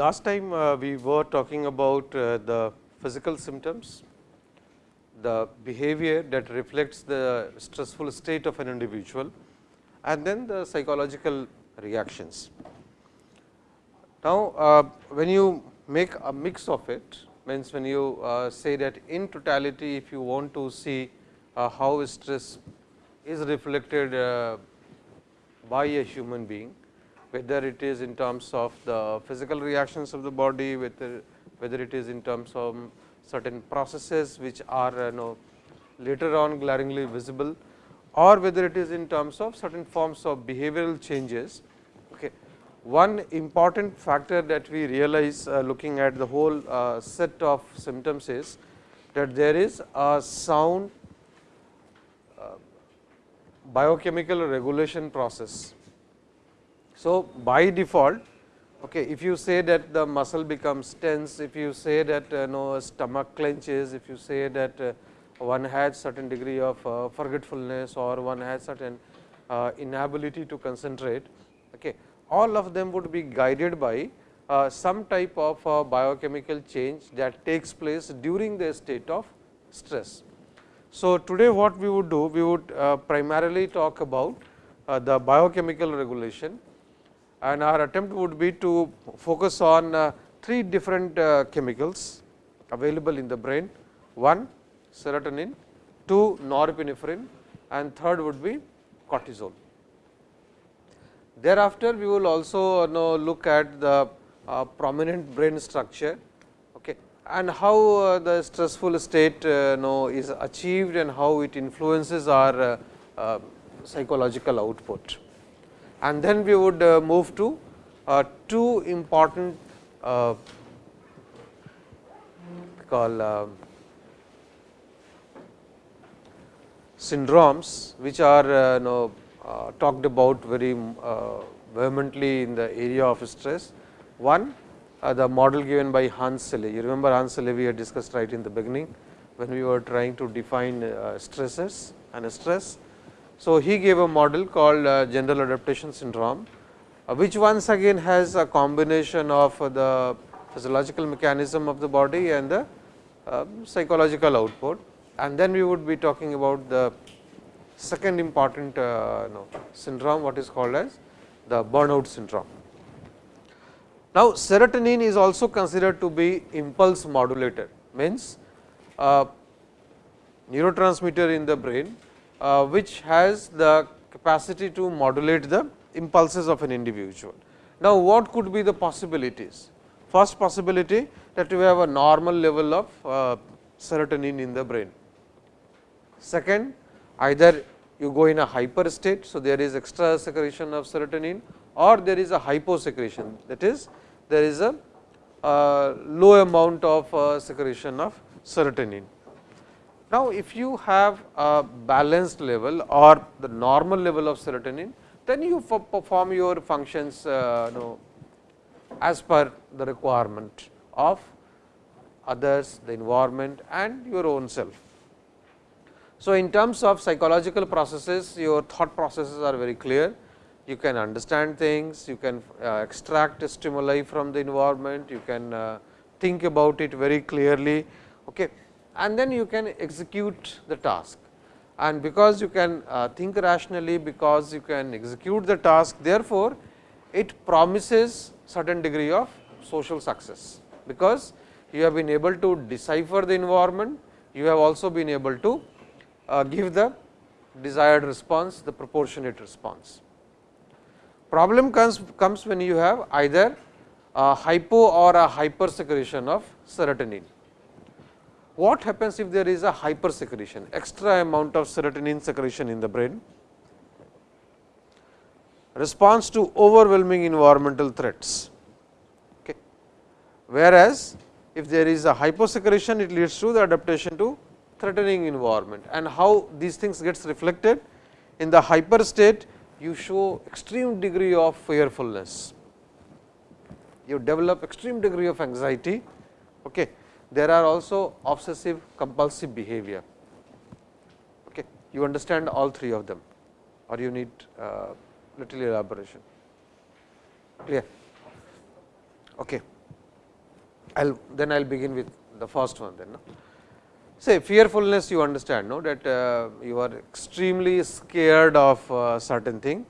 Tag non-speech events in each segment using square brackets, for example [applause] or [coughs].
Last time uh, we were talking about uh, the physical symptoms, the behavior that reflects the stressful state of an individual and then the psychological reactions. Now, uh, when you make a mix of it means when you uh, say that in totality if you want to see uh, how stress is reflected uh, by a human being, whether it is in terms of the physical reactions of the body, whether, whether it is in terms of certain processes which are you know later on glaringly visible or whether it is in terms of certain forms of behavioral changes. One important factor that we realize uh, looking at the whole uh, set of symptoms is that there is a sound uh, biochemical regulation process. So, by default okay, if you say that the muscle becomes tense, if you say that uh, no stomach clenches, if you say that uh, one has certain degree of uh, forgetfulness or one has certain uh, inability to concentrate, okay, all of them would be guided by uh, some type of uh, biochemical change that takes place during the state of stress. So, today what we would do, we would primarily talk about the biochemical regulation and our attempt would be to focus on uh, three different uh, chemicals available in the brain. One serotonin, two norepinephrine and third would be cortisol. Thereafter, we will also know, look at the uh, prominent brain structure okay, and how uh, the stressful state uh, know, is achieved and how it influences our uh, uh, psychological output. And then we would uh, move to two important uh, call syndromes which are know, talked about very uh, vehemently in the area of stress. One the model given by Hans Selye. You remember Hans Selye we had discussed right in the beginning when we were trying to define stresses and stress. So, he gave a model called uh, general adaptation syndrome, uh, which once again has a combination of uh, the physiological mechanism of the body and the uh, psychological output. And then we would be talking about the second important uh, syndrome, what is called as the burnout syndrome. Now, serotonin is also considered to be impulse modulator, means uh, neurotransmitter in the brain uh, which has the capacity to modulate the impulses of an individual. Now, what could be the possibilities? First possibility that we have a normal level of uh, serotonin in the brain. Second, either you go in a hyper state. So, there is extra secretion of serotonin or there is a hyposecretion that is there is a uh, low amount of uh, secretion of serotonin. Now, if you have a balanced level or the normal level of serotonin, then you perform your functions uh, know, as per the requirement of others, the environment and your own self. So, in terms of psychological processes, your thought processes are very clear. You can understand things, you can uh, extract stimuli from the environment, you can uh, think about it very clearly. Okay and then you can execute the task. And because you can uh, think rationally, because you can execute the task, therefore, it promises certain degree of social success, because you have been able to decipher the environment, you have also been able to Uh, give the desired response, the proportionate response. Problem comes, comes when you have either a hypo or a hyper secretion of serotonin. What happens if there is a hypersecretion, extra amount of serotonin secretion in the brain? Response to overwhelming environmental threats. Okay. Whereas, if there is a hyposecretion, it leads to the adaptation to threatening environment and how these things gets reflected in the hyper state you show extreme degree of fearfulness you develop extreme degree of anxiety okay there are also obsessive compulsive behavior. Okay. You understand all three of them or you need uh, little elaboration. Clear? Okay. I'll then I'll begin with the first one then. No? Say fearfulness you understand no that uh, you are extremely scared of uh, certain thing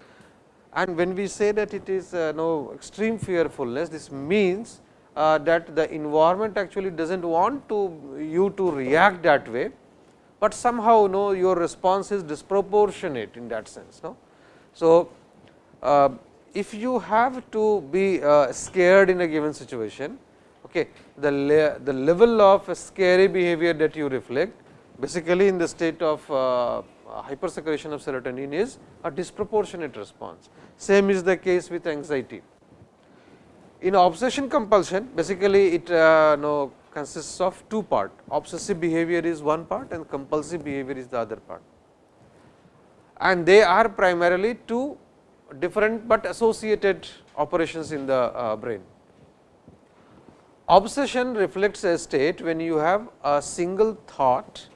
and when we say that it is uh, no extreme fearfulness this means that the environment actually does not want to you to react that way, but somehow no your response is disproportionate in that sense. No? So, if you have to be scared in a given situation, okay, the, the level of scary behavior that you reflect basically in the state of uh, hypersecretion of serotonin is a disproportionate response. Same is the case with anxiety. In obsession compulsion basically it uh, no, consists of two part obsessive behavior is one part and compulsive behavior is the other part and they are primarily two different, but associated operations in the uh, brain. Obsession reflects a state when you have a single thought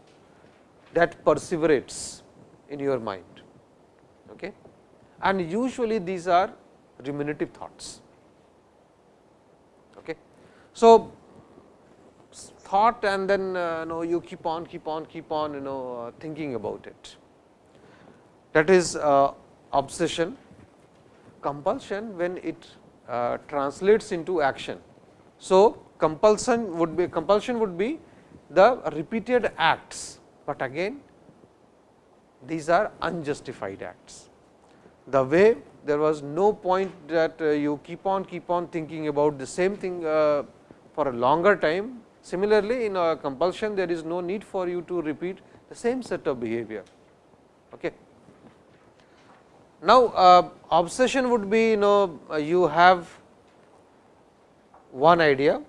that perseverates in your mind okay. and usually these are ruminative thoughts. Okay. So, thought and then uh, know, you keep on keep on keep on you know uh, thinking about it that is uh, obsession compulsion when it uh, translates into action. So, compulsion would be compulsion would be the repeated acts, but again these are unjustified acts. The way there was no point that uh, you keep on keep on thinking about the same thing uh, for a longer time. Similarly, in a compulsion there is no need for you to repeat the same set of behavior. Okay. Now, uh, obsession would be you know you have one idea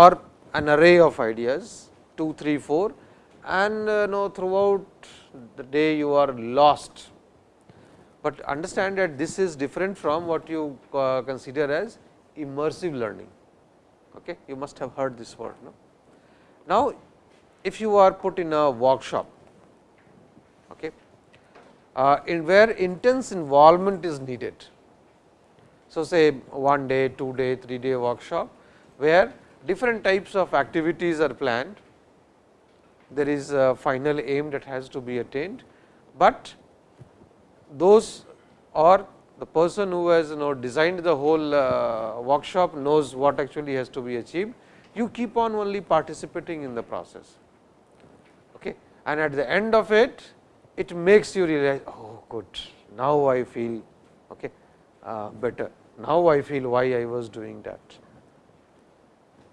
or an array of ideas 2, 3, 4 and uh, know throughout the day you are lost. But understand that this is different from what you uh, consider as immersive learning. Okay? You must have heard this word. No? Now, if you are put in a workshop uh, in where intense involvement is needed. So, say one day, two day, three day workshop, where different types of activities are planned. There is a final aim that has to be attained, but those or the person who has you know designed the whole uh, workshop knows what actually has to be achieved. You keep on only participating in the process okay. and at the end of it it makes you realize oh good now I feel okay, uh, better now I feel why I was doing that.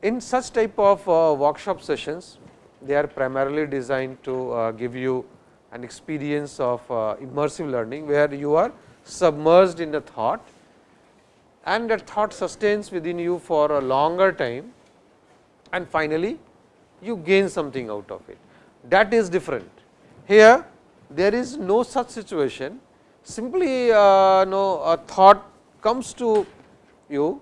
In such type of uh, workshop sessions they are primarily designed to uh, give you an experience of uh, immersive learning, where you are submerged in a thought and that thought sustains within you for a longer time and finally, you gain something out of it that is different. Here there is no such situation simply uh, no a thought comes to you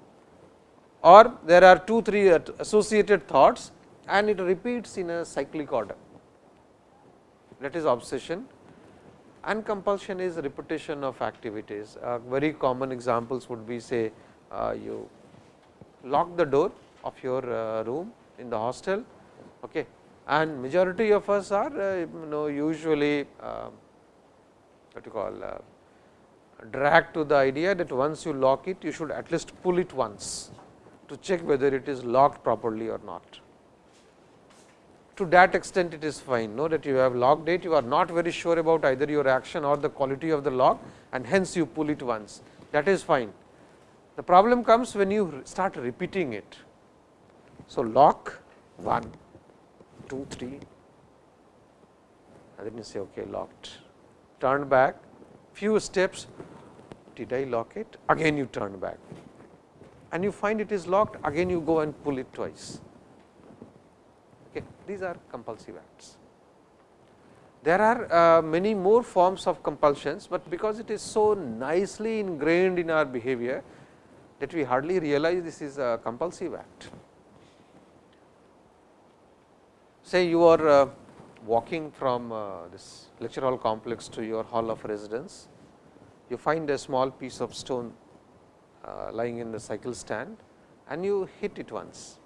or there are 2 3 associated thoughts and it repeats in a cyclic order that is obsession and compulsion is repetition of activities. Uh, very common examples would be say uh, you lock the door of your uh, room in the hostel okay, and majority of us are uh, you know usually uh, what you call uh, dragged to the idea that once you lock it you should at least pull it once to check whether it is locked properly or not. To that extent it is fine. Know that you have locked it you are not very sure about either your action or the quality of the lock and hence you pull it once. That is fine. The problem comes when you start repeating it. So, lock 1 2, 3 and then you say okay locked, turn back few steps. Did I lock it? Again you turn back and you find it is locked again you go and pull it twice. Okay. These are compulsive acts. There are uh, many more forms of compulsions, but because it is so nicely ingrained in our behavior that we hardly realize this is a compulsive act. say you are uh, walking from uh, this lecture hall complex to your hall of residence, you find a small piece of stone lying in the cycle stand and you hit it once.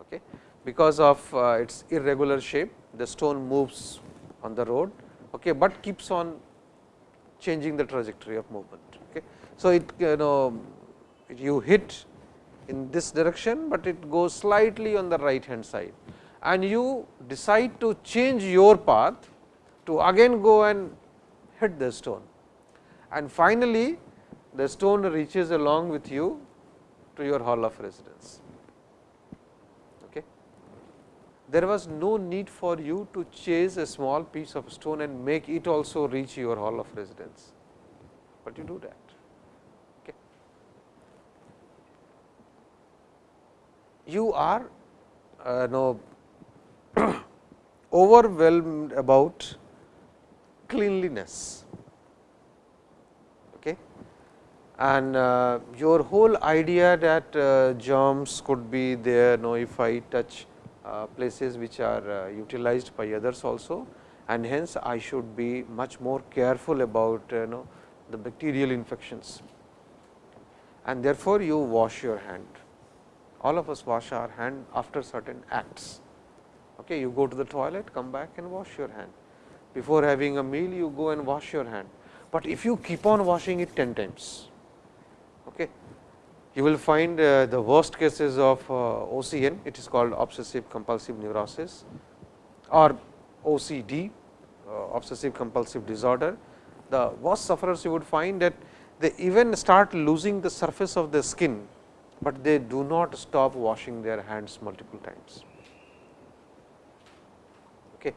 Okay. Because of uh, its irregular shape, the stone moves on the road, okay, but keeps on changing the trajectory of movement. Okay. So, it you know you hit in this direction, but it goes slightly on the right hand side and you decide to change your path to again go and hit the stone. And finally, the stone reaches along with you to your hall of residence. Okay. There was no need for you to chase a small piece of stone and make it also reach your hall of residence, but you do that. You are uh, no, [coughs] overwhelmed about cleanliness and uh, your whole idea that uh, germs could be there know if I touch uh, places which are uh, utilized by others also and hence I should be much more careful about you know the bacterial infections and therefore, you wash your hand. All of us wash our hand after certain acts. Okay, you go to the toilet, come back and wash your hand. Before having a meal, you go and wash your hand. But if you keep on washing it 10 times. You will find uh, the worst cases of uh, OCN, it is called obsessive compulsive neurosis or OCD, uh, obsessive compulsive disorder. The worst sufferers you would find that they even start losing the surface of the skin, but they do not stop washing their hands multiple times. Okay.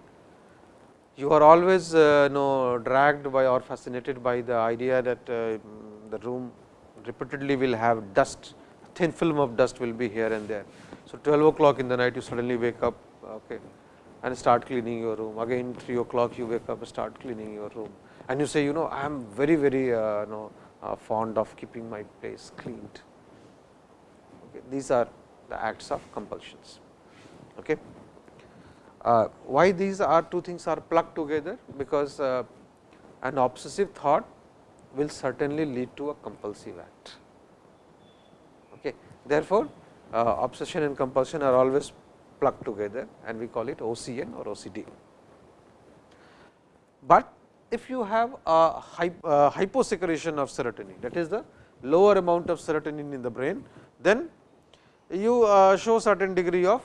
You are always uh, know, dragged by or fascinated by the idea that uh, the room repeatedly will have dust, thin film of dust will be here and there. So, 12 o'clock in the night you suddenly wake up okay, and start cleaning your room, again 3 o'clock you wake up start cleaning your room and you say you know I am very very uh, you know, uh, fond of keeping my place cleaned. Okay. These are the acts of compulsions. Okay. Uh, why these are two things are plugged together? Because uh, an obsessive thought will certainly lead to a compulsive act. Okay. Therefore, uh, obsession and compulsion are always plugged together and we call it OCN or OCD. But if you have a uh, hyposecretion of serotonin that is the lower amount of serotonin in the brain, then you uh, show certain degree of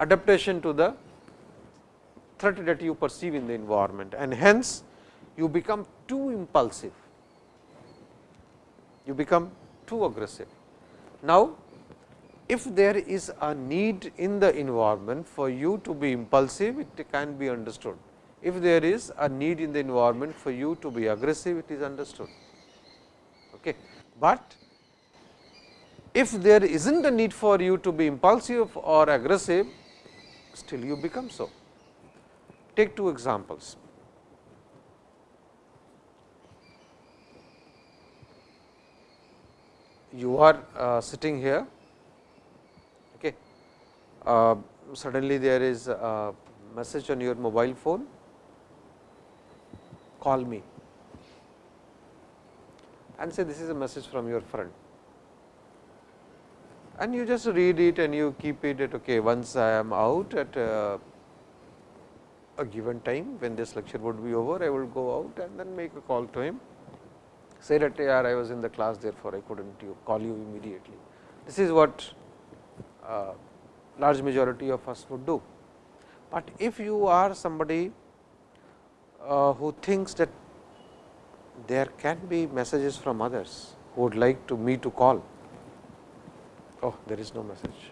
adaptation to the threat that you perceive in the environment and hence you become too impulsive, you become too aggressive. Now, if there is a need in the environment for you to be impulsive, it can be understood. If there is a need in the environment for you to be aggressive, it is understood. Okay. But if there is not a need for you to be impulsive or aggressive, still you become so. Take two examples. You are uh, sitting here, okay. Uh, suddenly there is a message on your mobile phone, call me and say this is a message from your friend. And you just read it and you keep it at okay, once I am out at uh, a given time when this lecture would be over, I will go out and then make a call to him say that I was in the class therefore, I could not call you immediately. This is what uh, large majority of us would do. But if you are somebody uh, who thinks that there can be messages from others who would like to me to call, oh there is no message,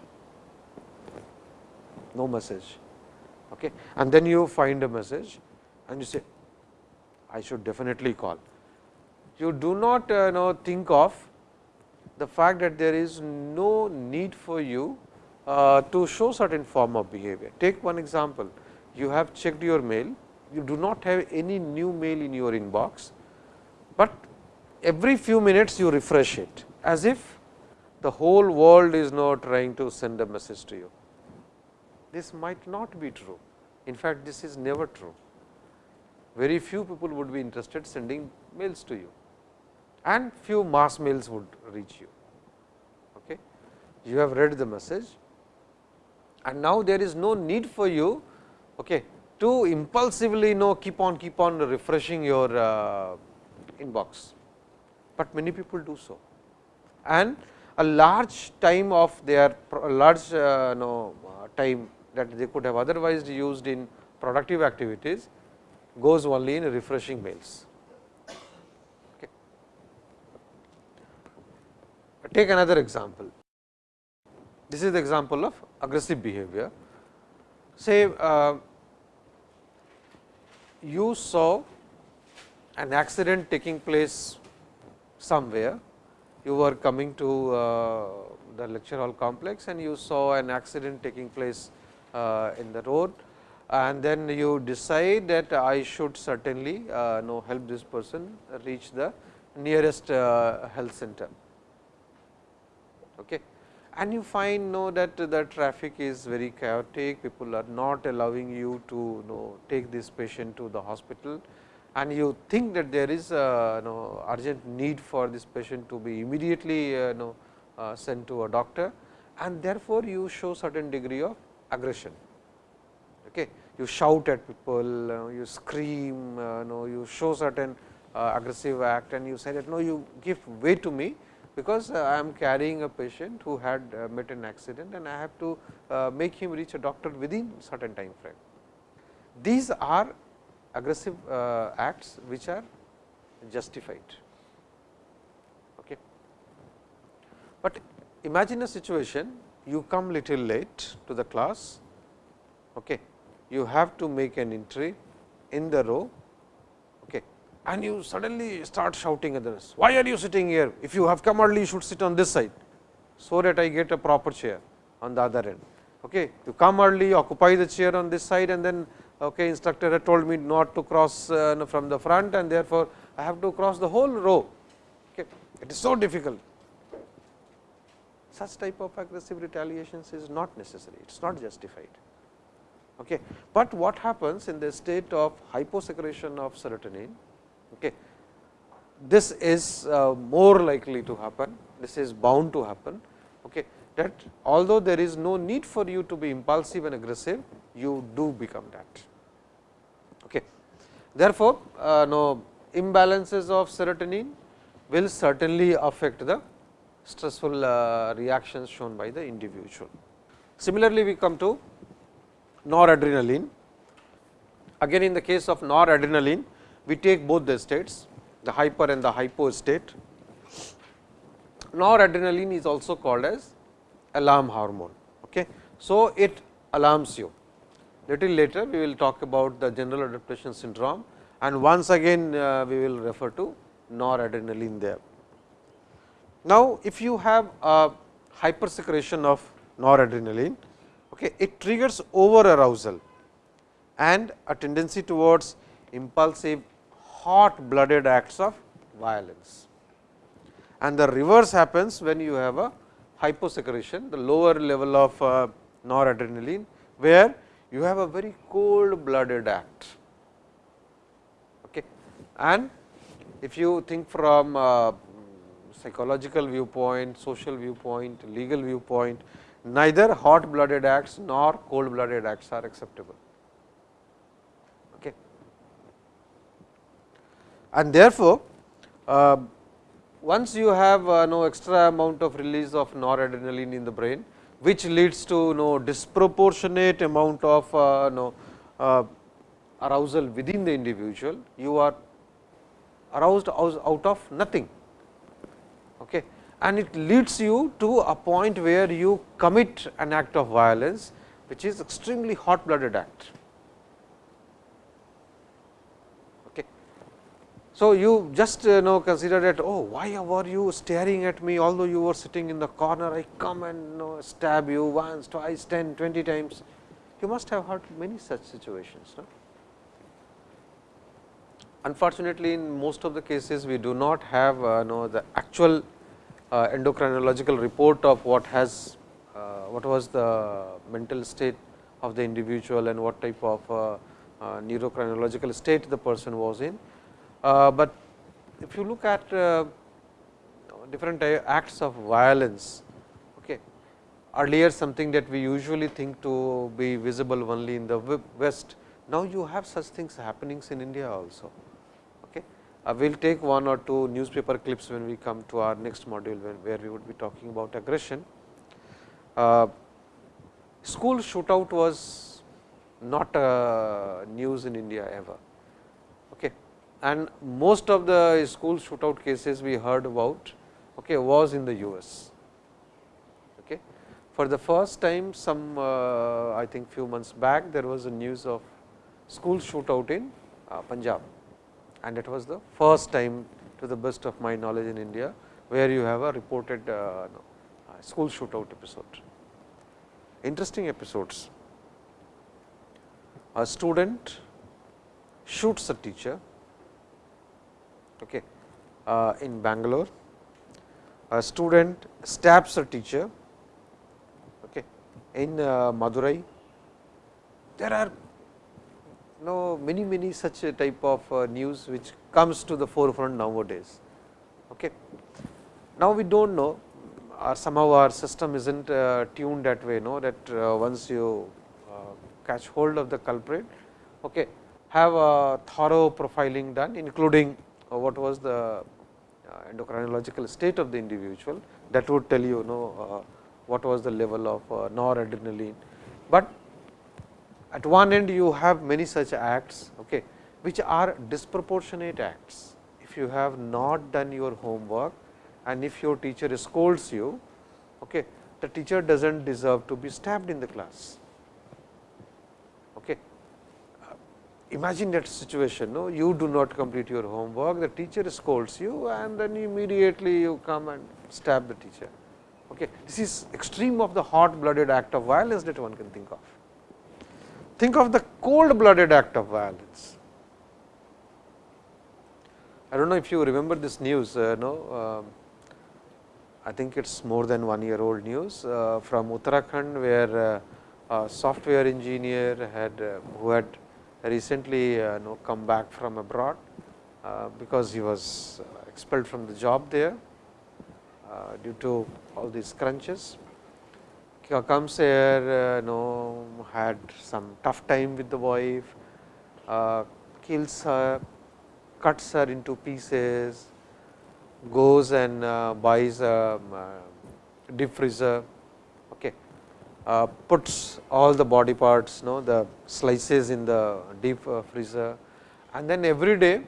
no message. Okay. And then you find a message and you say I should definitely call you do not uh, know think of the fact that there is no need for you uh, to show certain form of behavior. Take one example, you have checked your mail, you do not have any new mail in your inbox, but every few minutes you refresh it as if the whole world is now trying to send a message to you. this might not be true. In fact, this is never true. Very few people would be interested sending mails to you and few mass mails would reach you. Okay. You have read the message and now there is no need for you okay, to impulsively know keep on keep on refreshing your uh, inbox, but many people do so. And a large time of their large uh, know, time that they could have otherwise used in productive activities goes only in refreshing mails. Take another example. This is the example of aggressive behavior. Say uh, you saw an accident taking place somewhere, you were coming to uh, the lecture hall complex and you saw an accident taking place uh, in the road and then you decide that I should certainly uh, know help this person reach the nearest uh, health center. Okay. And you find know that the traffic is very chaotic, people are not allowing you to know take this patient to the hospital and you think that there is a know, urgent need for this patient to be immediately uh, know, uh, sent to a doctor and therefore, you show certain degree of aggression. Okay. You shout at people, uh, you scream, uh, know, you show certain aggressive act and you say that no, you give way to me because uh, I am carrying a patient who had uh, met an accident and I have to uh, make him reach a doctor within certain time frame. These are aggressive acts which are justified. Okay. But imagine a situation you come little late to the class, okay. you have to make an entry in the row and you suddenly start shouting at others, why are you sitting here? If you have come early, you should sit on this side, so that I get a proper chair on the other end. Okay. You come early, occupy the chair on this side and then okay, instructor had told me not to cross uh, from the front and therefore, I have to cross the whole row. Okay. It is so difficult. Such type of aggressive retaliations is not necessary, it is not justified. Okay. But what happens in the state of hyposecretion of serotonin, Okay. This is uh, more likely to happen, this is bound to happen. Okay. That although there is no need for you to be impulsive and aggressive, you do become that. Okay. Therefore, uh, no imbalances of serotonin will certainly affect the stressful uh, reactions shown by the individual. Similarly, we come to noradrenaline. Again in the case of noradrenaline, we take both the states, the hyper and the hypo state. Noradrenaline is also called as alarm hormone. Okay. So, it alarms you. Little later, we will talk about the general adaptation syndrome and once again uh, we will refer to noradrenaline there. Now, if you have a hypersecretion of noradrenaline, okay, it triggers over arousal and a tendency towards impulsive hot blooded acts of violence. And the reverse happens when you have a hyposecretion, the lower level of uh, noradrenaline, where you have a very cold blooded act. Okay. And if you think from uh, psychological viewpoint, social viewpoint, legal viewpoint, neither hot blooded acts nor cold blooded acts are acceptable. And therefore, uh, once you have uh, no extra amount of release of noradrenaline in the brain, which leads to no disproportionate amount of uh, no uh, arousal within the individual, you are aroused out of nothing. Okay. And it leads you to a point where you commit an act of violence, which is extremely hot blooded act. So, you just uh, know consider that oh why were you staring at me although you were sitting in the corner I come and you know, stab you once twice 10 20 times you must have heard many such situations. No? Unfortunately, in most of the cases we do not have uh, know the actual uh, endocrinological report of what has uh, what was the mental state of the individual and what type of uh, uh, state the person was in. Uh, but if you look at uh, different acts of violence, okay, earlier something that we usually think to be visible only in the west, now you have such things happenings in India also. Okay. Uh, we will take one or two newspaper clips when we come to our next module, where we would be talking about aggression. Uh, school shootout was not news in India ever. And most of the school shootout cases we heard about okay, was in the US. Okay. For the first time some uh, I think few months back there was a news of school shootout in uh, Punjab and it was the first time to the best of my knowledge in India, where you have a reported uh, no, uh, school shootout episode. Interesting episodes. A student shoots a teacher okay, uh, in Bangalore. A student stabs a teacher okay, in uh, Madurai. There are know many many such type of uh, news which comes to the forefront nowadays. Okay. Now, we do not know or somehow our system is not uh, tuned that way know that uh, once you uh, catch hold of the culprit okay, have a thorough profiling done including what was the uh, endocrinological state of the individual that would tell you know what was the level of noradrenaline. But at one end you have many such acts okay, which are disproportionate acts. If you have not done your homework and if your teacher scolds you, okay, the teacher does not deserve to be stabbed in the class. Okay. Uh, imagine that situation, no? you do not complete your homework, the teacher scolds you and then immediately you come and stab the teacher. Okay. This is extreme of the hot blooded act of violence that one can think of. Think of the cold blooded act of violence. I do not know if you remember this news, uh, no, uh, I think it is more than one year old news uh, from Uttarakhand, where uh, a software engineer had uh, who had recently uh, know, come back from abroad, because he was expelled from the job there due to all these crunches. Comes here, uh, know, had some tough time with the wife, uh, kills her, cuts her into pieces, goes and uh, buys a uh, deep freezer, uh, puts all the body parts, know, the slices in the deep uh, freezer and then every day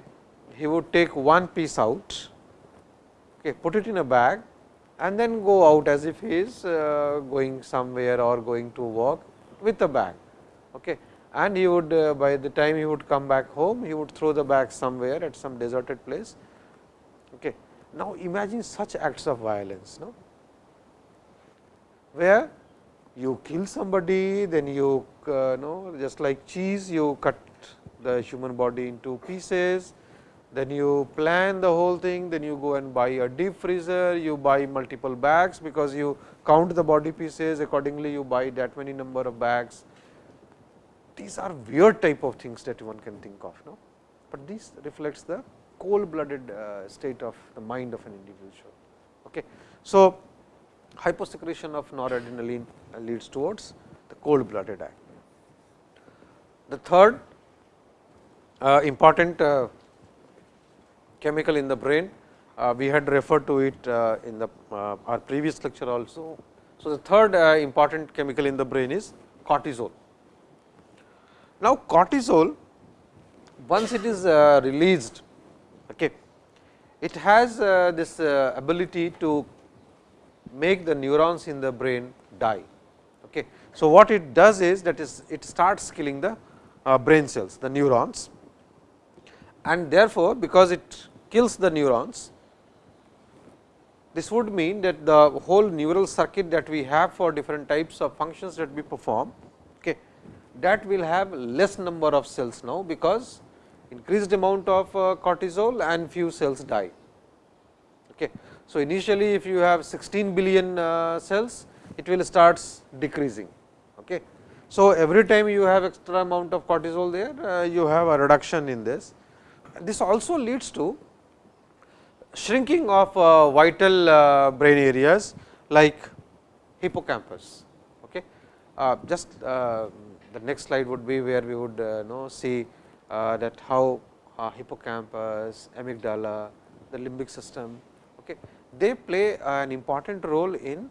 he would take one piece out, okay, put it in a bag and then go out as if he is uh, going somewhere or going to work with a bag. Okay. And he would uh, by the time he would come back home, he would throw the bag somewhere at some deserted place. Okay. Now, imagine such acts of violence, no? where you kill somebody, then you uh, know just like cheese, you cut the human body into pieces, then you plan the whole thing, then you go and buy a deep freezer, you buy multiple bags, because you count the body pieces accordingly you buy that many number of bags. These are weird type of things that one can think of, no? but this reflects the cold blooded uh, state of the mind of an individual. Okay. So, hyposecretion of noradrenaline leads towards the cold blooded act. The third uh, important uh, chemical in the brain. Uh, we had referred to it uh, in the uh, our previous lecture also. So, the third uh, important chemical in the brain is cortisol. Now, cortisol once it is released, okay, it has this ability to make the neurons in the brain die. Okay. So, what it does is that is it starts killing the brain cells, the neurons and therefore, because it kills the neurons, this would mean that the whole neural circuit that we have for different types of functions that we perform, okay, that will have less number of cells now, because increased amount of uh, cortisol and few cells die. Okay. So, initially if you have 16 billion uh, cells, it will starts decreasing. Okay. So, every time you have extra amount of cortisol there, uh, you have a reduction in this. This also leads to shrinking of uh, vital brain areas like hippocampus. Okay. Just the next slide would be where we would know see that how hippocampus, amygdala, the limbic system, okay, they play an important role in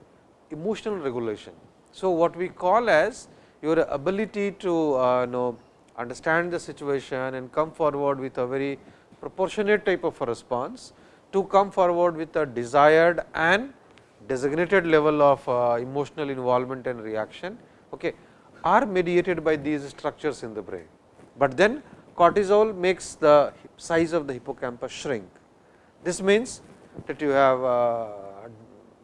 emotional regulation. So, what we call as your ability to uh, know understand the situation and come forward with a very proportionate type of a response to come forward with a desired and designated level of uh, emotional involvement and reaction okay, are mediated by these structures in the brain. But then cortisol makes the size of the hippocampus shrink. This means that you have uh,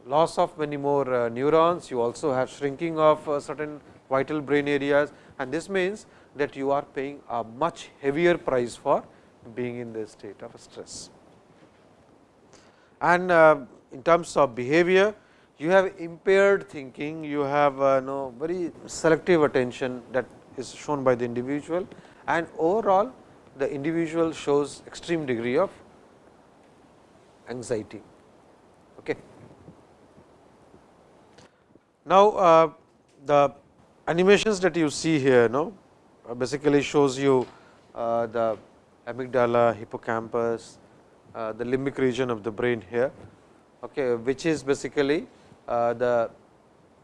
loss of many more uh, neurons, you also have shrinking of uh, certain vital brain areas. And this means that you are paying a much heavier price for being in the state of stress. And in terms of behavior, you have impaired thinking, you have uh, no very selective attention that is shown by the individual. And overall the individual shows extreme degree of anxiety. Okay. Now, uh, the animations that you see here no, uh, basically shows you uh, the amygdala, hippocampus, uh, the limbic region of the brain here, okay, which is basically uh, the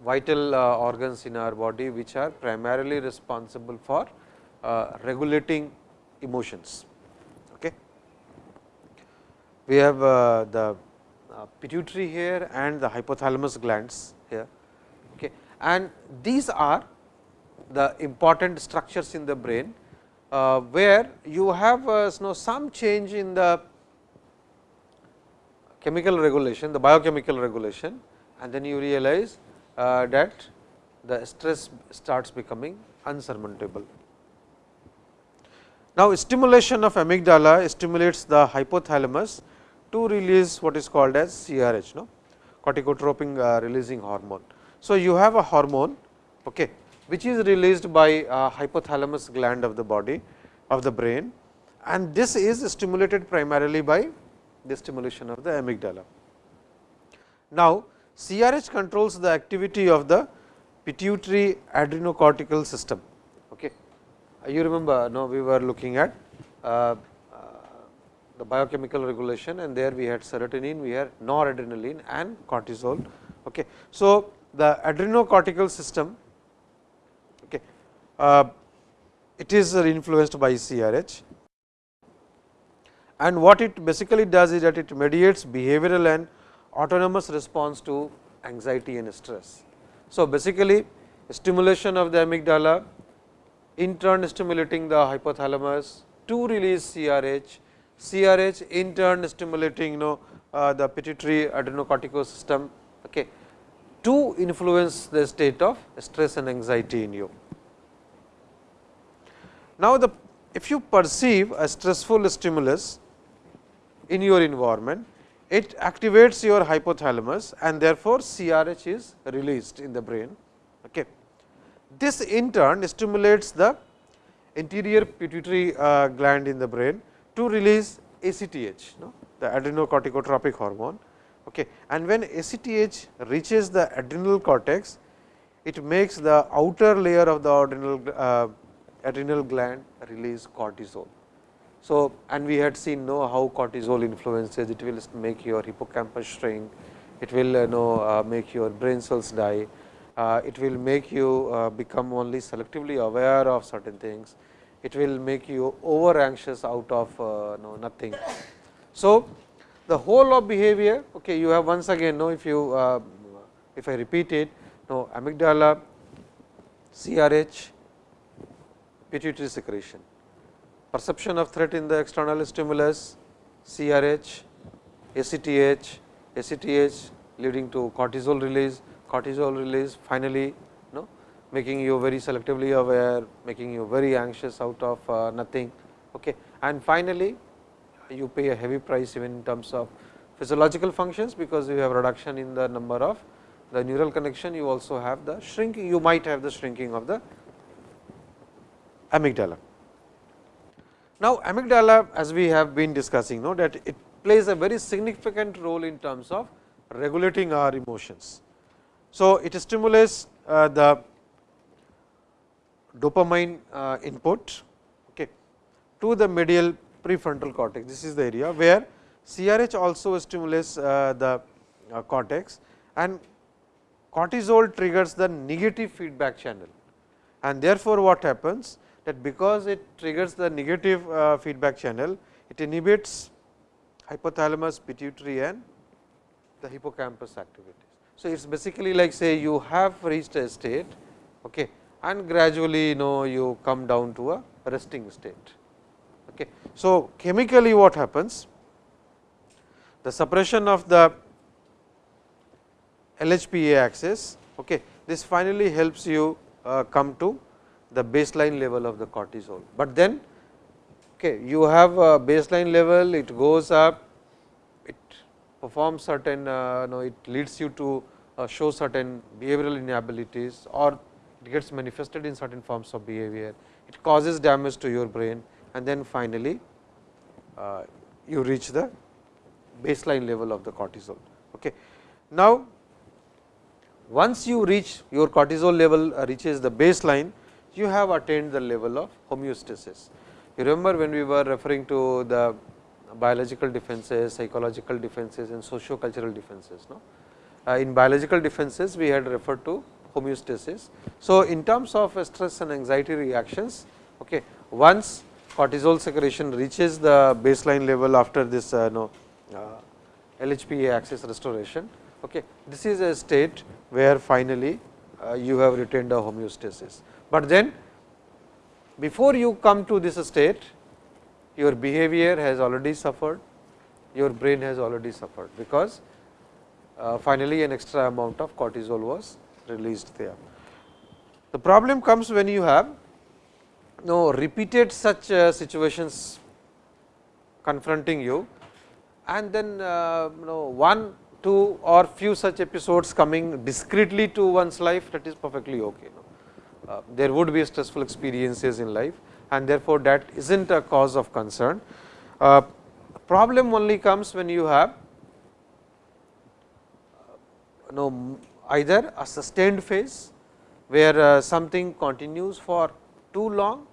vital uh, organs in our body, which are primarily responsible for regulating emotions. We have the pituitary here and the hypothalamus glands here okay. and these are the important structures in the brain, uh, where you have uh, you know, some change in the chemical regulation, the biochemical regulation and then you realize uh, that the stress starts becoming unsurmountable. Now, stimulation of amygdala stimulates the hypothalamus to release what is called as CRH, no? corticotropin uh, releasing hormone. So, you have a hormone okay, which is released by a hypothalamus gland of the body of the brain and this is stimulated primarily by the stimulation of the amygdala. Now, CRH controls the activity of the pituitary adrenocortical system. Okay. You remember no, we were looking at uh, uh, the biochemical regulation and there we had serotonin, we had noradrenaline and cortisol. Okay. So, the adrenocortical system okay, uh, it is influenced by CRH and what it basically does is that it mediates behavioral and autonomous response to anxiety and stress. So, basically stimulation of the amygdala in turn stimulating the hypothalamus to release CRH, CRH in turn stimulating you know uh, the pituitary adrenocortical system okay, to influence the state of stress and anxiety in you. Now, the if you perceive a stressful stimulus in your environment, it activates your hypothalamus and therefore, CRH is released in the brain. Okay. This in turn stimulates the anterior pituitary uh, gland in the brain to release ACTH, no? the adrenocorticotropic hormone. Okay. And when ACTH reaches the adrenal cortex, it makes the outer layer of the adrenal, uh, adrenal gland release cortisol. So, and we had seen know how cortisol influences, it will make your hippocampus shrink, it will uh, know uh, make your brain cells die, uh, it will make you uh, become only selectively aware of certain things, it will make you over anxious out of uh, no, nothing. So, the whole of behavior okay, you have once again know if you uh, if I repeat it no amygdala, CRH, pituitary secretion perception of threat in the external stimulus, CRH, ACTH, ACTH leading to cortisol release, cortisol release finally no, making you very selectively aware, making you very anxious out of uh, nothing. Okay. And finally, you pay a heavy price even in terms of physiological functions, because you have reduction in the number of the neural connection, you also have the shrinking, you might have the shrinking of the amygdala. Now, amygdala as we have been discussing know that it plays a very significant role in terms of regulating our emotions. So, it stimulates uh, the dopamine uh, input okay, to the medial prefrontal cortex. This is the area where CRH also stimulates uh, the uh, cortex and cortisol triggers the negative feedback channel. And therefore, what happens that because it triggers the negative feedback channel, it inhibits hypothalamus, pituitary and the hippocampus activities. So, it is basically like say you have reached a state okay, and gradually you know you come down to a resting state. Okay. So, chemically what happens? The suppression of the LHPA axis, okay, this finally helps you uh, come to the baseline level of the cortisol. But then okay, you have a baseline level, it goes up, it performs certain, uh, no, it leads you to uh, show certain behavioral inabilities or it gets manifested in certain forms of behavior. It causes damage to your brain and then finally, uh, you reach the baseline level of the cortisol. Okay. Now, once you reach your cortisol level uh, reaches the baseline, you have attained the level of homeostasis. You remember when we were referring to the biological defenses, psychological defenses and socio-cultural defenses. No? Uh, in biological defenses, we had referred to homeostasis. So, in terms of stress and anxiety reactions, okay, once cortisol secretion reaches the baseline level after this uh, no, uh, LHPA axis restoration, okay, this is a state where finally, uh, you have retained a homeostasis. But then before you come to this state, your behavior has already suffered, your brain has already suffered, because uh, finally, an extra amount of cortisol was released there. The problem comes when you have no repeated such uh, situations confronting you and then uh, you know one, two or few such episodes coming discreetly to one's life that is perfectly okay. Uh, there would be stressful experiences in life and therefore, that is not a cause of concern. Uh, problem only comes when you have uh, know either a sustained phase where uh, something continues for too long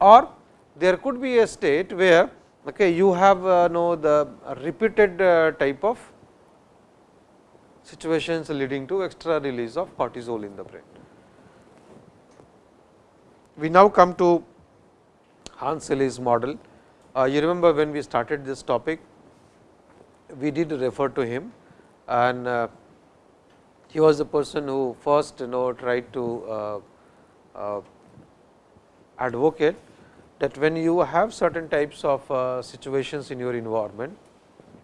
or there could be a state where okay, you have uh, know the repeated uh, type of situations leading to extra release of cortisol in the brain. We now come to Hans Selye's model. Uh, you remember when we started this topic, we did refer to him and uh, he was the person who first you know tried to uh, uh, advocate that when you have certain types of uh, situations in your environment,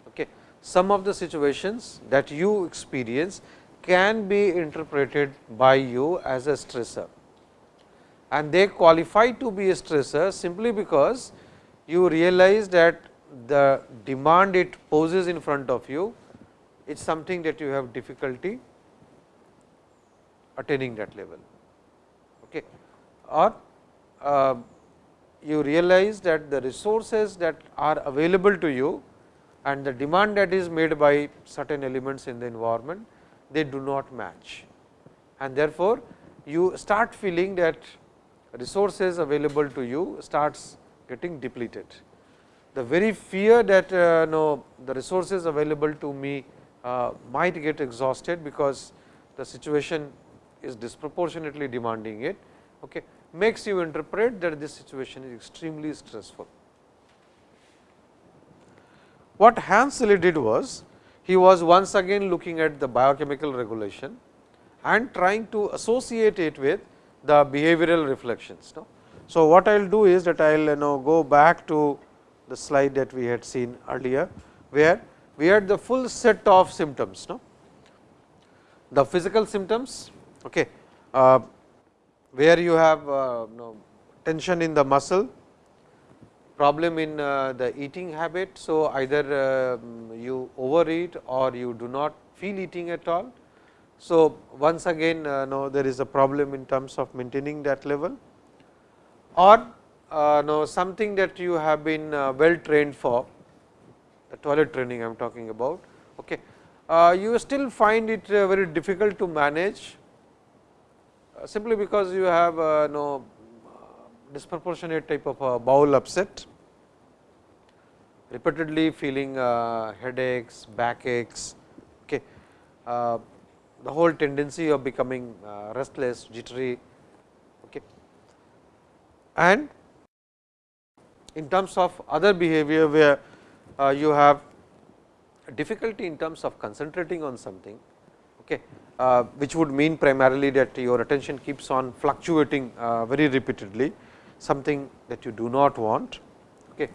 okay, some of the situations that you experience can be interpreted by you as a stressor. And they qualify to be a stressor simply because you realize that the demand it poses in front of you it is something that you have difficulty attaining that level. Okay. Or uh, you realize that the resources that are available to you and the demand that is made by certain elements in the environment, they do not match. And therefore, you start feeling that resources available to you starts getting depleted. The very fear that uh, no, the resources available to me uh, might get exhausted, because the situation is disproportionately demanding it, okay, makes you interpret that this situation is extremely stressful. What Hans Selye did was, he was once again looking at the biochemical regulation and trying to associate it with the behavioral reflections. No? So, what I will do is that I will you know go back to the slide that we had seen earlier, where we had the full set of symptoms. No? The physical symptoms, okay, uh, where you have uh, tension in the muscle, problem in uh, the eating habit. So, either uh, you overeat or you do not feel eating at all. So, once again uh, know there is a problem in terms of maintaining that level. or uh, no, something that you have been well trained for the toilet training I am talking about. Okay. You still find it very difficult to manage Uh, simply because you have uh, no uh, disproportionate type of bowel upset, repeatedly feeling uh, headaches, backaches, okay. the whole tendency of becoming restless, jittery, okay. and in terms of other behavior where uh, you have difficulty in terms of concentrating on something, okay, uh, which would mean primarily that your attention keeps on fluctuating uh, very repeatedly, something that you do not want. Okay.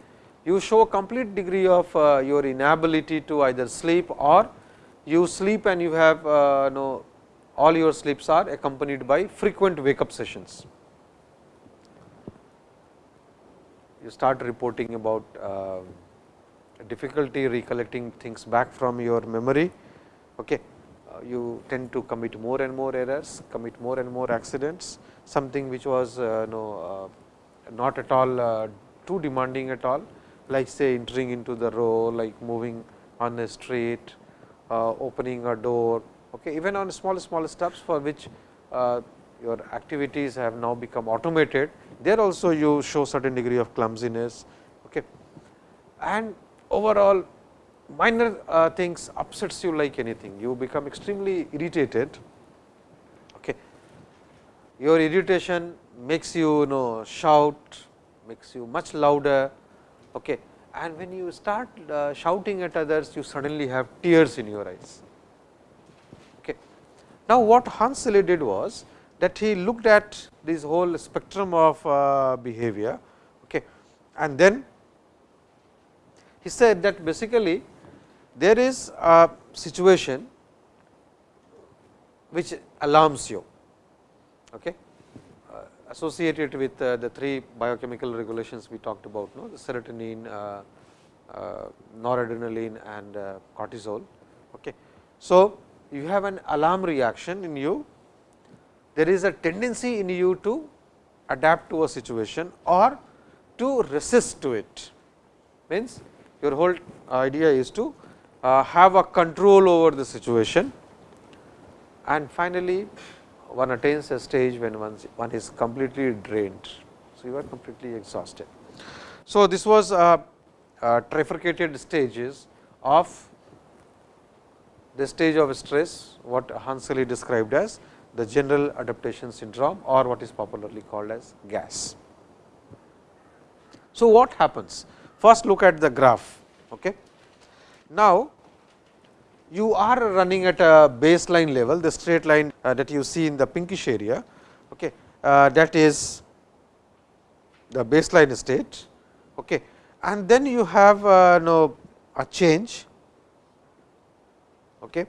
You show a complete degree of uh, your inability to either sleep or you sleep and you have uh, know all your sleeps are accompanied by frequent wake up sessions. You start reporting about uh, difficulty recollecting things back from your memory. Okay. You tend to commit more and more errors, commit more and more accidents, something which was uh, no, uh, not at all uh, too demanding at all, like say entering into the row, like moving on a street, uh, opening a door, okay. even on small small steps for which uh, your activities have now become automated, there also you show certain degree of clumsiness. Okay. And overall minor uh, things upsets you like anything, you become extremely irritated. Okay. Your irritation makes you, you know shout, makes you much louder. Okay. And when you start uh, shouting at others, you suddenly have tears in your eyes. Okay. Now, what Hans Selye did was that he looked at this whole spectrum of uh, behavior okay. and then he said that basically there is a situation which alarms you okay, uh, associated with uh, the three biochemical regulations we talked about no, the serotonin, uh, noradrenaline and cortisol. Okay. So, you have an alarm reaction in you, there is a tendency in you to adapt to a situation or to resist to it means your whole idea is to Uh, have a control over the situation and finally, one attains a stage when one is completely drained. So, you are completely exhausted. So, this was a, a trifurcated stages of the stage of stress what Hans Selye described as the general adaptation syndrome or what is popularly called as gas. So, what happens? First look at the graph. Okay. Now, you are running at a baseline level, the straight line uh, that you see in the pinkish area, okay, uh, that is the baseline state. Okay. And then you have uh, no, a change, okay.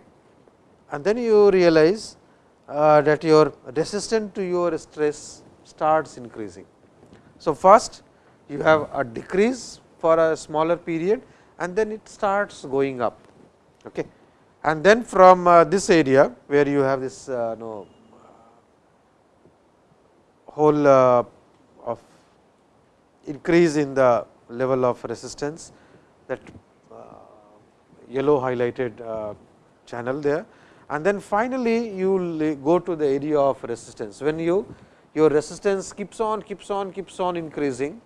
and then you realize uh, that your resistance to your stress starts increasing. So, first you have a decrease for a smaller period and then it starts going up. Okay. And then from uh, this area where you have this uh, whole uh, of increase in the level of resistance that uh, yellow highlighted channel there. And then finally, you will go to the area of resistance. When you your resistance keeps on, keeps on, keeps on increasing,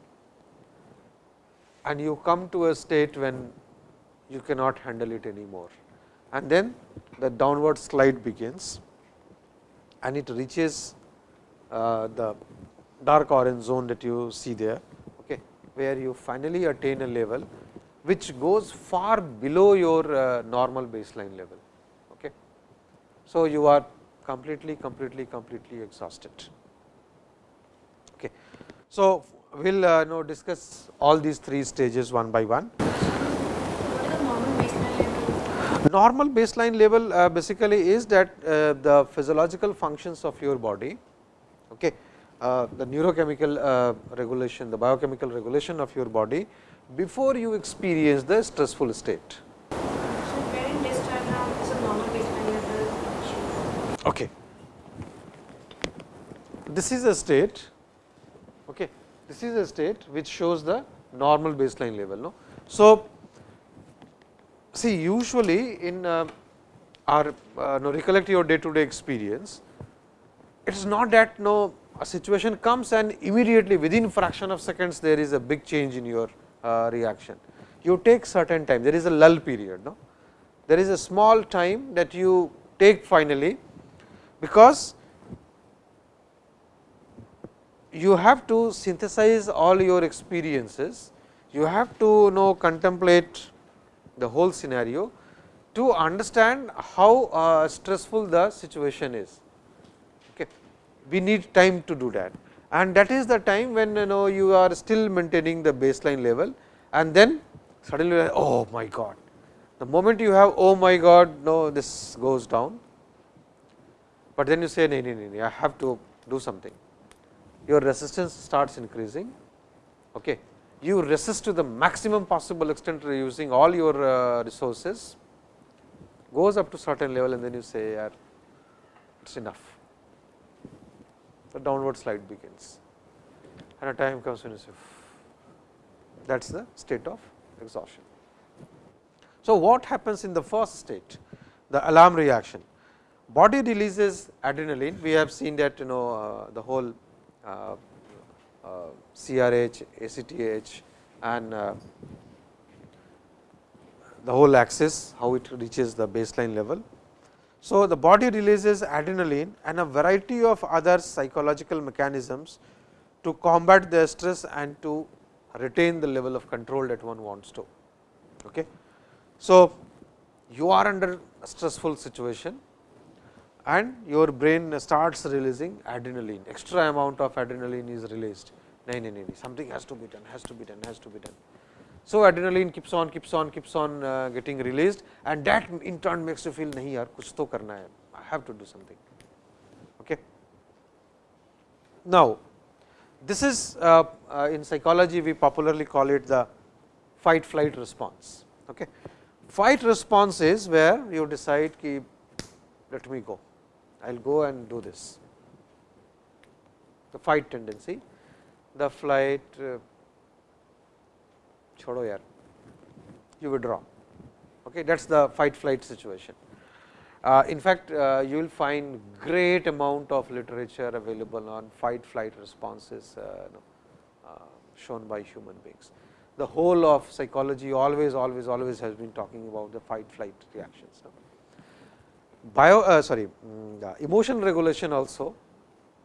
and you come to a state when you cannot handle it anymore. And then the downward slide begins and it reaches uh, the dark orange zone that you see there, okay, where you finally attain a level which goes far below your uh, normal baseline level. Okay. So, you are completely, completely, completely exhausted. So, we will uh, now discuss all these three stages one by one. Normal baseline level uh, basically is that uh, the physiological functions of your body, okay, uh, the neurochemical uh, regulation, the biochemical regulation of your body before you experience the stressful state. Okay. This is a state okay, This is a state which shows the normal baseline level. No? So, see usually in uh, our uh, no, recollect your day to day experience, it is not that no a situation comes and immediately within fraction of seconds there is a big change in your uh, reaction. You take certain time, there is a lull period. No? There is a small time that you take finally, because you have to synthesize all your experiences, you have to know contemplate the whole scenario to understand how uh, stressful the situation is. Okay. We need time to do that and that is the time when you know you are still maintaining the baseline level and then suddenly oh my god. The moment you have oh my god no this goes down, but then you say no, no, no, I have to do something. Your resistance starts increasing. Okay. You resist to the maximum possible extent using all your uh, resources goes up to certain level and then you say it is enough. The downward slide begins and a time comes when you say that is the state of exhaustion. So, what happens in the first state the alarm reaction body releases adrenaline we have seen that you know uh, the whole CRH, ACTH and uh, the whole axis how it reaches the baseline level. So, the body releases adrenaline and a variety of other psychological mechanisms to combat the stress and to retain the level of control that one wants to. Okay. So, you are under a stressful situation and your brain starts releasing adrenaline, extra amount of adrenaline is released, something has to be done, has to be done, has to be done. So, adrenaline keeps on, keeps on, keeps on uh, getting released and that in turn makes you feel nahi yaar kuch to karna hai, I have to do something. Okay. Now, this is uh, uh, in psychology we popularly call it the fight flight response. Okay. Fight response is where you decide ki let me go, I will go and do this. The fight tendency the flight uh, chodo yaar you withdraw. Okay that's the fight flight situation. Uh, in fact uh, you will find great amount of literature available on fight flight responses uh, uh, shown by human beings. The whole of psychology always always always has been talking about the fight flight reactions bio uh, sorry um, emotion regulation also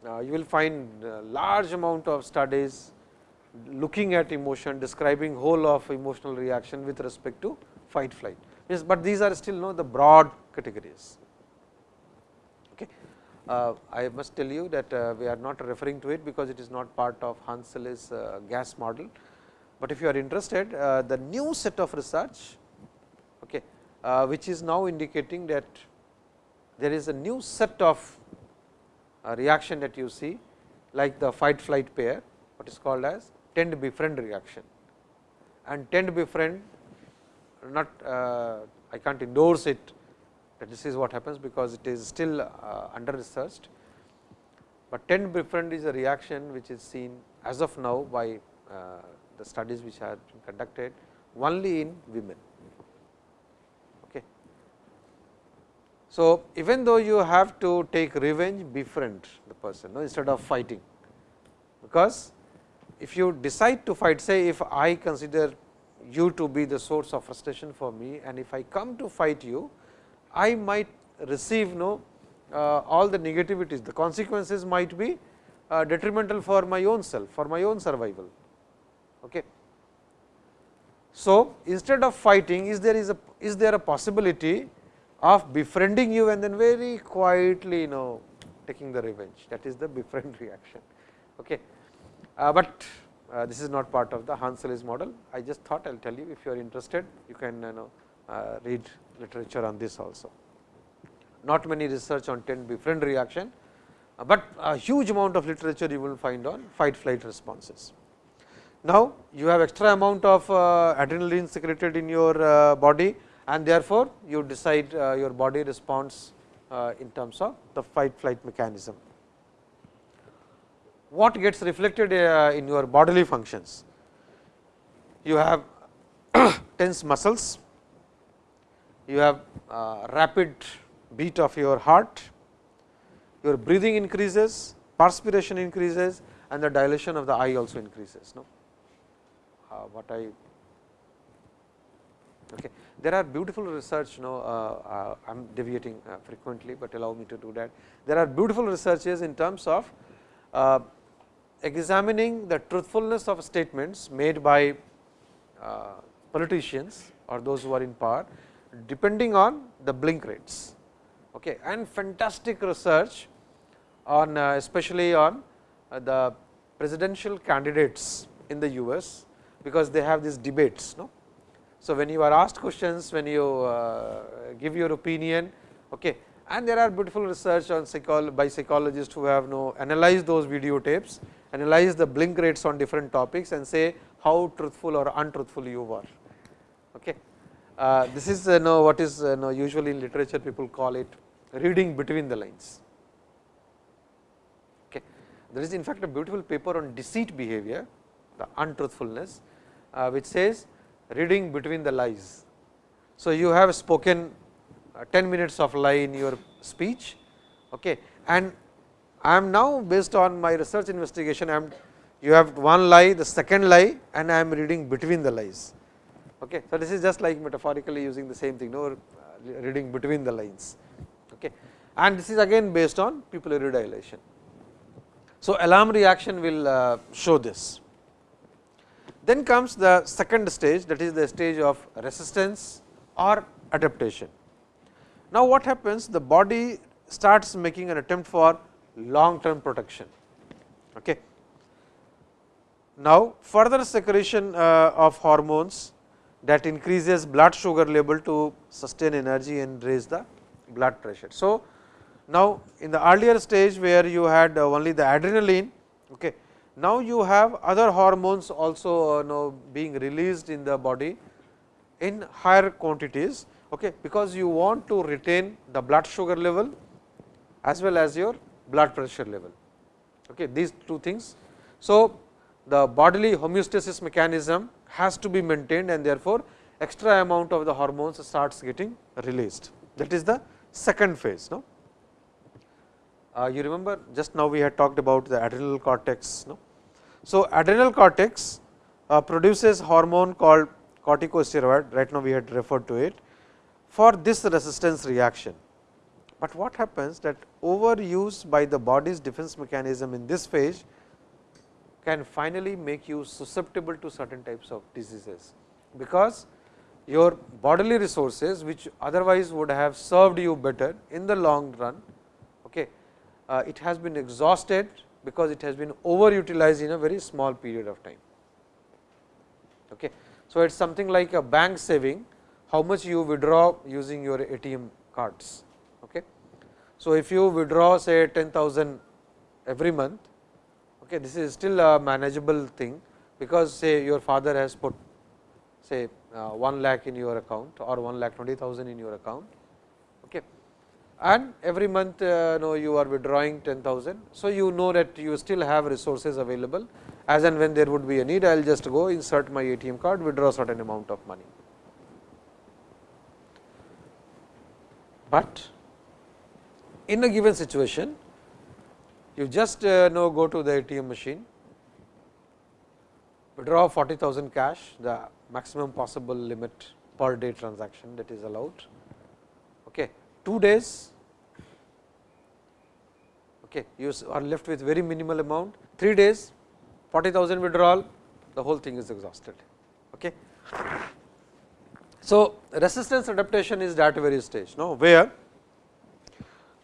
uh, you will find large amount of studies looking at emotion, describing whole of emotional reaction with respect to fight flight. Yes, but these are still know the broad categories. Okay. Uh, I must tell you that uh, we are not referring to it because it is not part of Hans Selye's uh, gas model, but if you are interested uh, the new set of research okay, uh, which is now indicating that there is a new set of uh, reaction that you see like the fight flight pair what is called as tend to befriend reaction and tend to befriend not uh, I can't endorse it that this is what happens because it is still uh, under researched, but tend befriend is a reaction which is seen as of now by the studies which have been conducted only in women. So, even though you have to take revenge befriend the person no, instead of fighting, because if you decide to fight say if I consider you to be the source of frustration for me and if I come to fight you, I might receive no uh, all the negativities, the consequences might be uh, detrimental for my own self, for my own survival. Okay. So, instead of fighting is there is a is there a possibility of befriending you and then very quietly you know taking the revenge that is the befriend [laughs] reaction. Okay. Uh, but uh, this is not part of the Hans Selye's model. I just thought I will tell you if you are interested you can you know uh, read literature on this also. Not many research on tend befriend reaction, but a huge amount of literature you will find on fight flight responses. Now, you have extra amount of uh, adrenaline secreted in your uh, body and therefore, you decide uh, your body responds in terms of the fight flight mechanism. what gets reflected uh, in your bodily functions? You have [coughs] tense muscles, you have uh, rapid beat of your heart, your breathing increases, perspiration increases and the dilation of the eye also increases. No? Uh, what I okay. There are beautiful research, you know, uh, uh, I am deviating uh, frequently, but allow me to do that. There are beautiful researches in terms of uh, examining the truthfulness of statements made by politicians or those who are in power, depending on the blink rates. Okay, and fantastic research on especially on the presidential candidates in the US, because they have these debates. No? So, when you are asked questions, when you uh, give your opinion, okay, and there are beautiful research on psycholo by psychologists who have no analyzed those videotapes, analyze the blink rates on different topics and say how truthful or untruthful you were. Okay. Uh, this is uh, know what is uh, usually in literature people call it reading between the lines. Okay. There is in fact a beautiful paper on deceit behavior, the untruthfulness, uh, which says reading between the lies. So, you have spoken uh, 10 minutes of lie in your speech okay. and I am now based on my research investigation I am you have one lie the second lie and I am reading between the lies. Okay. So, this is just like metaphorically using the same thing no uh, reading between the lines okay. and this is again based on pupillary dilation. So, alarm reaction will uh, show this. Then comes the second stage that is the stage of resistance or adaptation. Now, what happens the body starts making an attempt for long term protection. Okay. Now, further secretion uh, of hormones that increases blood sugar level to sustain energy and raise the blood pressure. So, now in the earlier stage where you had only the adrenaline, okay, now you have other hormones also uh, know being released in the body in higher quantities okay, because you want to retain the blood sugar level as well as your blood pressure level. Okay, these two things. So, the bodily homeostasis mechanism has to be maintained and therefore, extra amount of the hormones starts getting released that is the second phase. No? Uh, you remember just now we had talked about the adrenal cortex. No? So, adrenal cortex uh, produces hormone called corticosteroid right now we had referred to it for this resistance reaction. But what happens that overuse by the body's defense mechanism in this phase can finally make you susceptible to certain types of diseases, because your bodily resources which otherwise would have served you better in the long run, okay, uh, it has been exhausted because it has been overutilized in a very small period of time. Okay. So, it is something like a bank saving how much you withdraw using your ATM cards. Okay. So, if you withdraw say 10,000 every month, okay, this is still a manageable thing, because say your father has put say uh, 1 lakh in your account or 1 lakh 20,000 in your account. And every month uh, know you are withdrawing 10,000. So, you know that you still have resources available as and when there would be a need I will just go insert my ATM card withdraw certain amount of money. But in a given situation you just uh, know go to the ATM machine withdraw 40,000 cash the maximum possible limit per day transaction that is allowed. Okay. 2 days okay, you are left with very minimal amount 3 days 40,000 withdrawal the whole thing is exhausted. Okay. So, resistance adaptation is that very stage no, where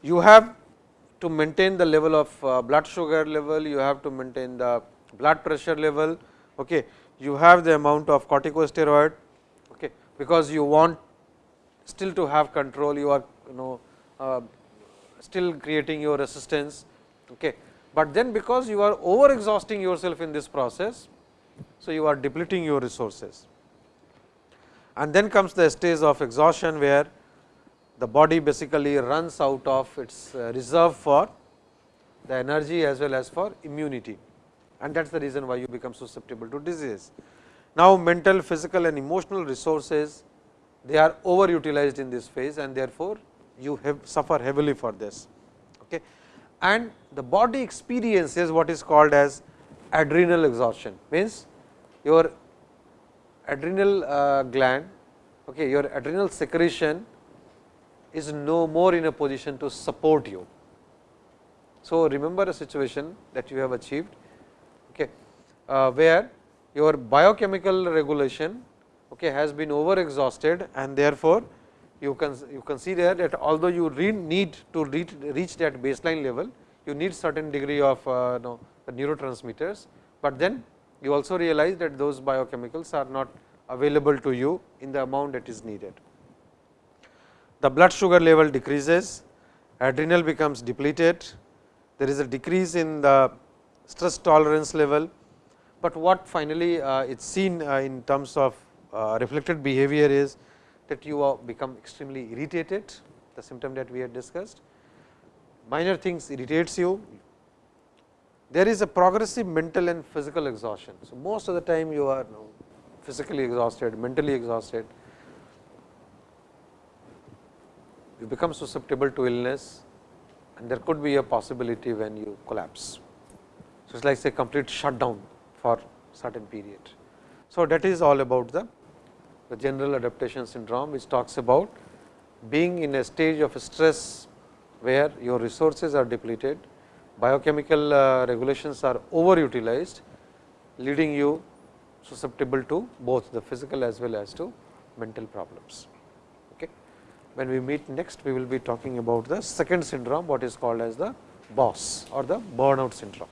you have to maintain the level of uh, blood sugar level, you have to maintain the blood pressure level, okay. you have the amount of corticosteroid, okay, because you want still to have control, you are you know uh, still creating your resistance. Okay. But then because you are over exhausting yourself in this process, so you are depleting your resources. And then comes the stage of exhaustion, where the body basically runs out of its uh, reserve for the energy as well as for immunity and that is the reason why you become susceptible to disease. Now, mental, physical and emotional resources they are overutilized in this phase and therefore, you have suffer heavily for this. Okay. And the body experiences what is called as adrenal exhaustion means your adrenal uh, gland, okay, your adrenal secretion is no more in a position to support you. So, remember a situation that you have achieved okay, uh, where your biochemical regulation okay, has been over exhausted and therefore, you can you consider that although you need to reach, reach that baseline level, you need certain degree of uh, know, neurotransmitters, but then you also realize that those biochemicals are not available to you in the amount that is needed. The blood sugar level decreases, adrenal becomes depleted, there is a decrease in the stress tolerance level, but what finally uh, it is seen uh, in terms of uh, reflected behavior is that you become extremely irritated, the symptom that we had discussed. Minor things irritates you, there is a progressive mental and physical exhaustion. So, most of the time you are physically exhausted, mentally exhausted, you become susceptible to illness and there could be a possibility when you collapse. So, it is like say complete shutdown for certain period. So, that is all about the, the general adaptation syndrome which talks about being in a stage of stress where your resources are depleted, biochemical uh, regulations are overutilized leading you susceptible to both the physical as well as to mental problems. Okay. When we meet next, we will be talking about the second syndrome, what is called as the BOSS or the burnout syndrome.